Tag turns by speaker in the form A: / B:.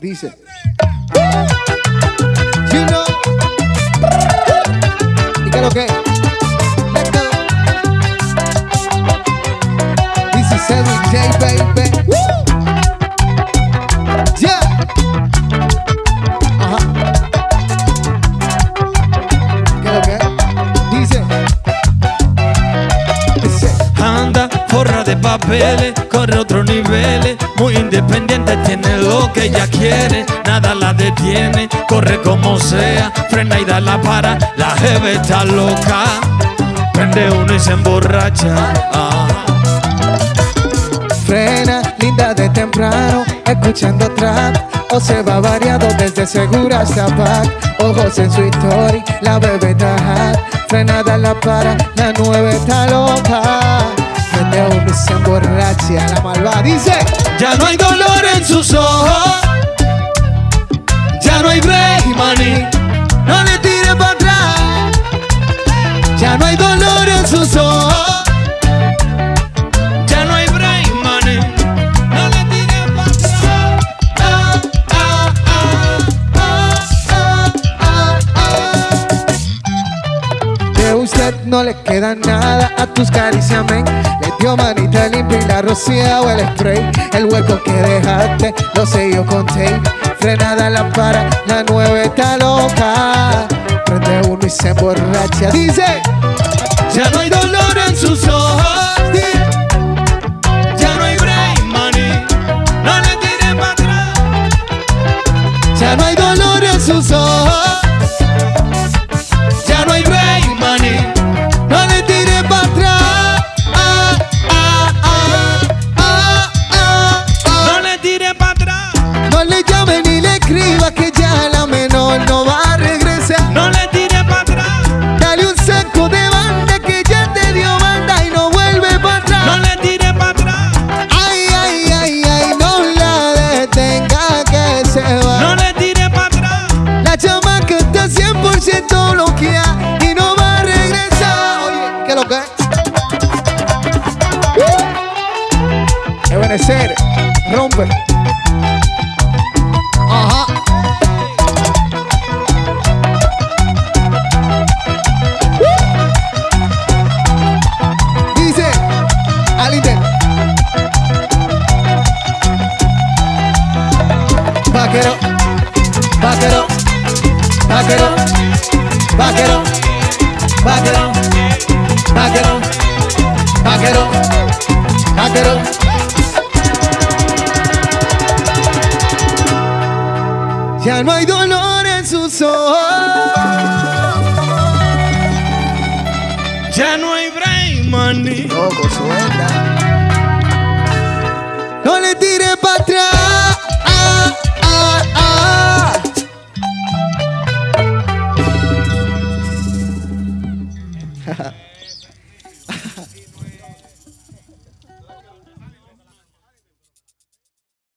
A: Dice. Know. ¿Y qué lo que? Is Edwin J, baby.
B: Papeles, corre otro nivel, muy independiente, tiene lo que ella quiere, nada la detiene, corre como sea, frena y da la para, la jeve está loca, prende uno y se emborracha. Ah.
A: Frena, linda de temprano, escuchando trap. O se va variado desde segura hasta back Ojos en su story, la bebé está hot. Frenada la para, la nueve está loca emborracha, la malva dice
B: Ya no hay dolor en sus ojos, ya no hay break, money,
A: No le tire para atrás. Ya no hay dolor en sus ojos.
B: Ya no hay break, money, no le tires para atrás.
A: De usted no le queda nada a tus caricias, men Le dio manita limpia y la rocía o el spray El hueco que dejaste lo sello con tape Frenada la para, la nueve está loca. Prende uno y se emborracha Dice,
B: Ya no hay dolor en sus ojos, ya no hay break, money, no le tires para atrás.
A: ya no hay dolor en sus ojos Ebenezer, rompe. Ajá. Uh. Dice, al inter. Vaquero, vaquero, vaquero, vaquero, vaquero, vaquero, vaquero, vaquero. Ya no hay dolor en sus ojos.
B: Ya no hay break, money.
A: Loco, suelta. No le tire para atrás. Ah, ah, ah.